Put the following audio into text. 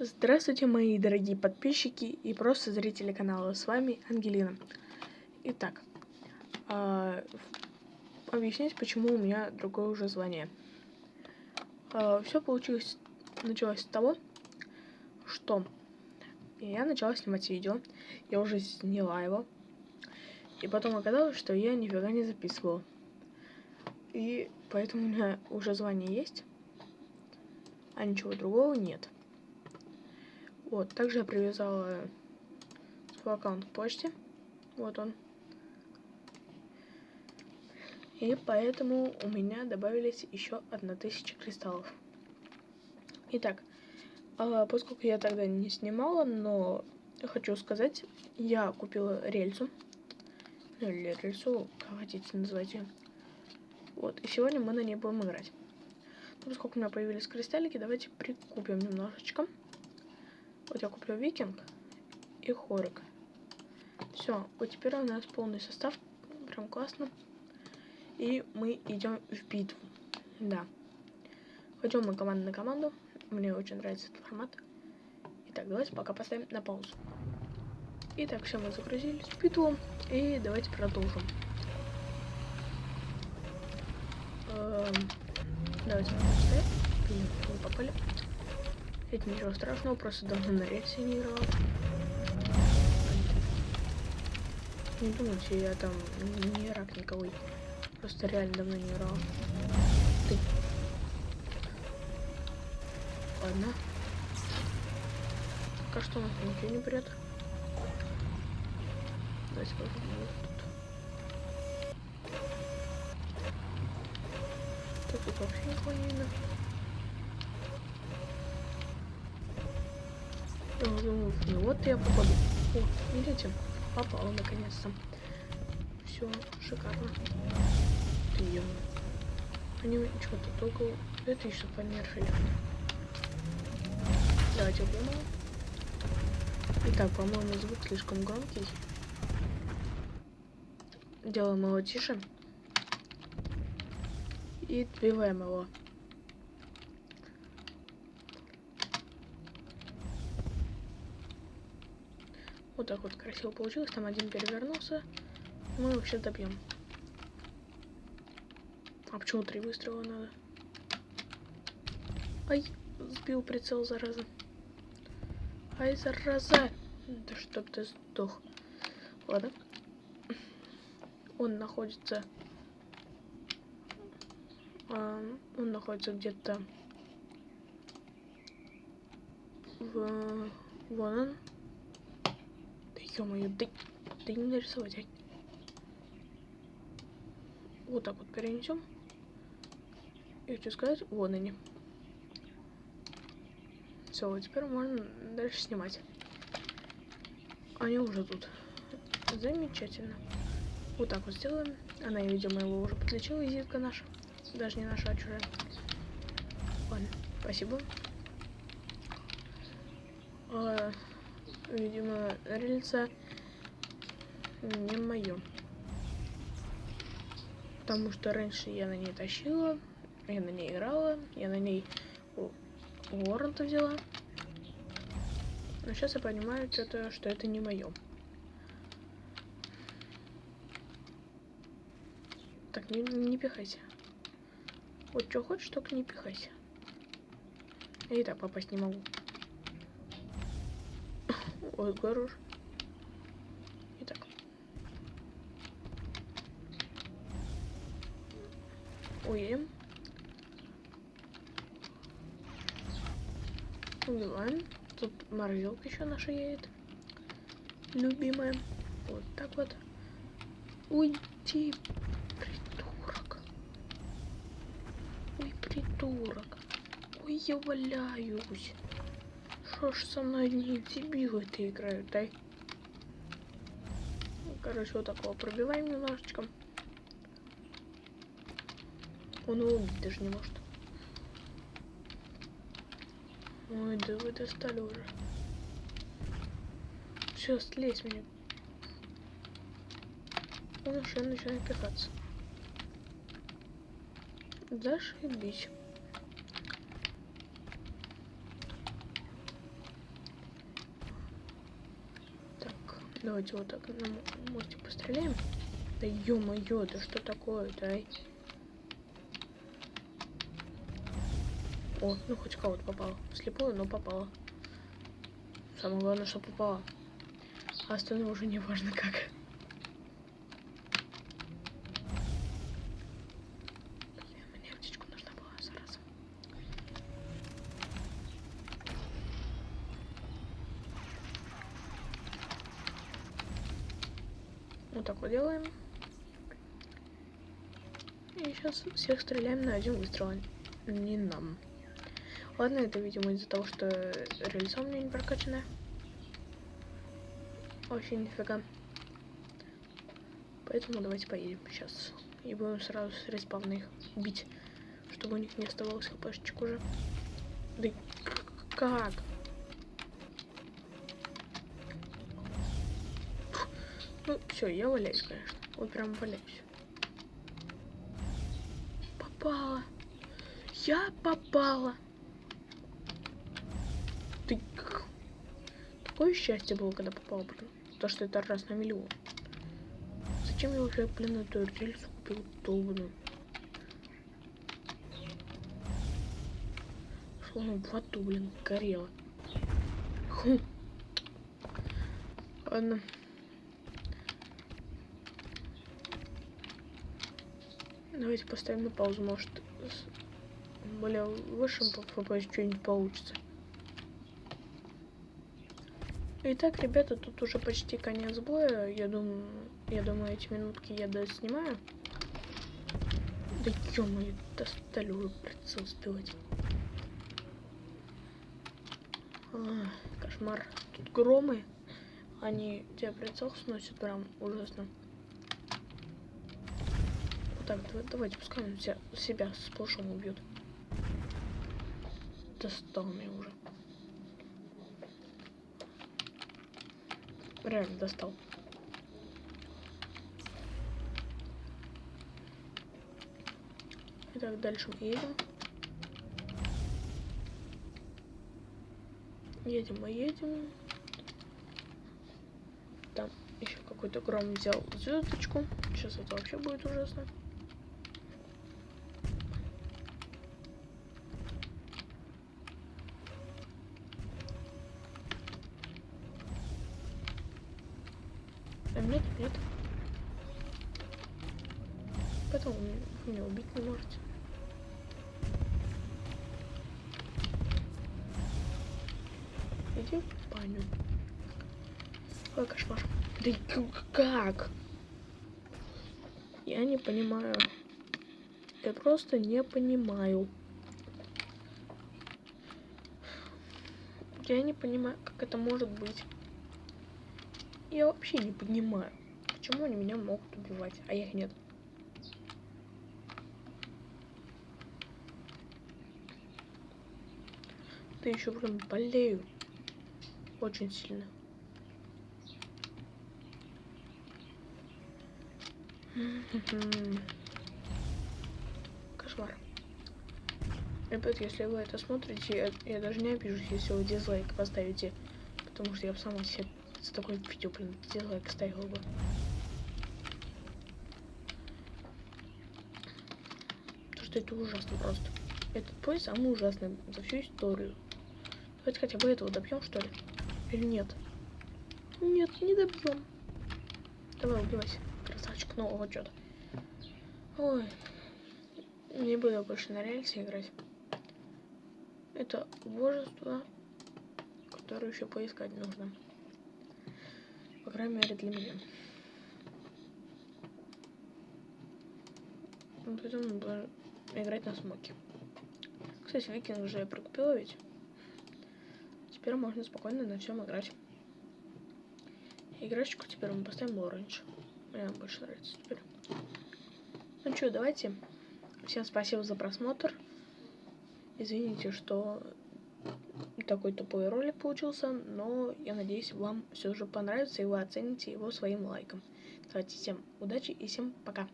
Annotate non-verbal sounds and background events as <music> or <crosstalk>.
Здравствуйте, мои дорогие подписчики и просто зрители канала. С вами Ангелина. Итак, э, объяснять, почему у меня другое уже звание. Э, все получилось, началось с того, что я начала снимать видео, я уже сняла его, и потом оказалось, что я нифига не записывала. И поэтому у меня уже звание есть, а ничего другого нет. Вот, также я привязала свой аккаунт к почте. Вот он. И поэтому у меня добавились еще 1000 кристаллов. Итак, а, поскольку я тогда не снимала, но хочу сказать, я купила рельсу. Ну, или рельсу, как хотите называть ее. Вот, и сегодня мы на ней будем играть. Ну, поскольку у меня появились кристаллики, давайте прикупим немножечко. Вот я куплю викинг и хорик. Все, вот теперь у нас полный состав. Прям классно. И мы идем в битву. Да. Пойдем мы команда на команду. Мне очень нравится этот формат. Итак, давайте пока поставим на паузу. Итак, все, мы загрузились в битву. И давайте продолжим. Эм, давайте мы поставим. Блин, мы попали. Это ничего страшного, просто давно на рельсе не играл. Не думайте, я там не рак никого. Просто реально давно не играл. Ты. Ладно. Пока что у нас ничего не прет. Давайте попробуем тут. Тут вообще никого не видно. Ну вот я попаду. О, видите? Попала наконец-то. Все, шикарно. Ты Они что-то только это еще понерфили. Давайте убьем. Итак, по-моему, звук слишком громкий. Делаем его тише. И отбиваем его. Вот так вот красиво получилось. Там один перевернулся. Мы его сейчас добьем. А почему три выстрела надо? Ай, сбил прицел, зараза. Ай, зараза. Да чтоб ты сдох. Ладно. Он находится... А, он находится где-то... В... Вон он. Ё-моё, да, да не нарисовать, ай. Вот так вот перенесем. И хочу сказать, вон они. Все, теперь можно дальше снимать. Они уже тут. Замечательно. Вот так вот сделаем. Она, видимо, его уже подлечила, визитка наша. Даже не наша, а чужая. Ладно, спасибо. А, видимо, рельса не мое. Потому что раньше я на ней тащила, я на ней играла, я на ней Уоррента взяла. Но сейчас я понимаю, что-то, что это не мое. Так, не, не пихайся. Вот что хочешь, только не пихайся. Я и так попасть не могу. Ой, хорош. Итак. Уедем. Убиваем. Тут морозилка еще наша едет. Любимая. Вот так вот. Уйти, придурок. Ой, придурок. Ой, я валяюсь. Ж со мной не дебилы-то играют, дай. Короче, вот такого пробиваем немножечко. Он его убить даже не может. Ой, да вы достали уже. Все, слезь меня. Он уже начинает пихаться. Зашибись. Давайте вот так на мостик постреляем. Да ё-моё, да что такое-то, ай? О, ну хоть кого-то попало. Слепую, но попало. Самое главное, что попало. А остальное уже не важно как. Блин, мне аптечку нужна была, зараза. Вот так вот делаем. И сейчас всех стреляем на один выстрел. Не нам. Ладно, это, видимо, из-за того, что рельса у меня не прокачанная. Вообще нифига. Поэтому давайте поедем сейчас. И будем сразу с респавна их бить, чтобы у них не оставалось хпшечек уже. Да как? Ну, все, я валяюсь, конечно. Вот прям валяюсь. Попала. Я попала. Ты... Такое счастье было, когда попал, блин. То, что это раз на миллион. Зачем я уже, блин, эту рельсу купил долбаную? Словно в аду, блин, горело. Хм. Ладно. Давайте поставим на паузу, может, с более высшим FPS что-нибудь получится. Итак, ребята, тут уже почти конец боя. Я думаю, я думаю, эти минутки я доснимаю. Да ё-моё, достали уже прицел сбивать. А, кошмар. Тут громы. Они тебя прицел сносят прям ужасно. Так, давай, давайте, пускай он себя, себя сплошом убьет. Достал меня уже. Реально достал. Итак, дальше мы едем. Едем мы едем. Там еще какой-то гром взял звездочку. Сейчас это вообще будет ужасно. Нет, нет. Поэтому вы меня убить не можете. Иди в баню. Ой, кошмар. Да как? Я не понимаю. Я просто не понимаю. Я не понимаю, как это может быть. Я вообще не понимаю, почему они меня могут убивать, а их нет. Ты еще прям болею. Очень сильно. <laughs> Кошмар. Ребят, если вы это смотрите, я, я даже не обижусь, если вы дизлайк поставите, потому что я сама себе за такое видео, блин, дизлайк ставил бы. Потому что это ужасно просто. Этот бой самый ужасный за всю историю. Давайте хотя бы этого добьем, что ли? Или нет? Нет, не добьем. Давай, убивайся. Красавчик нового что-то. Ой. Не буду больше на рельсе играть. Это божество, которое еще поискать нужно крайней мере для меня. Ну, поэтому надо играть на смоке. Кстати, викинг уже я прикупила ведь. Теперь можно спокойно на всем играть. Играчку теперь мы поставим оранж. Мне больше нравится теперь. Ну что, давайте. Всем спасибо за просмотр. Извините, что такой тупой ролик получился, но я надеюсь, вам все же понравится, и вы оцените его своим лайком. Давайте всем удачи и всем пока.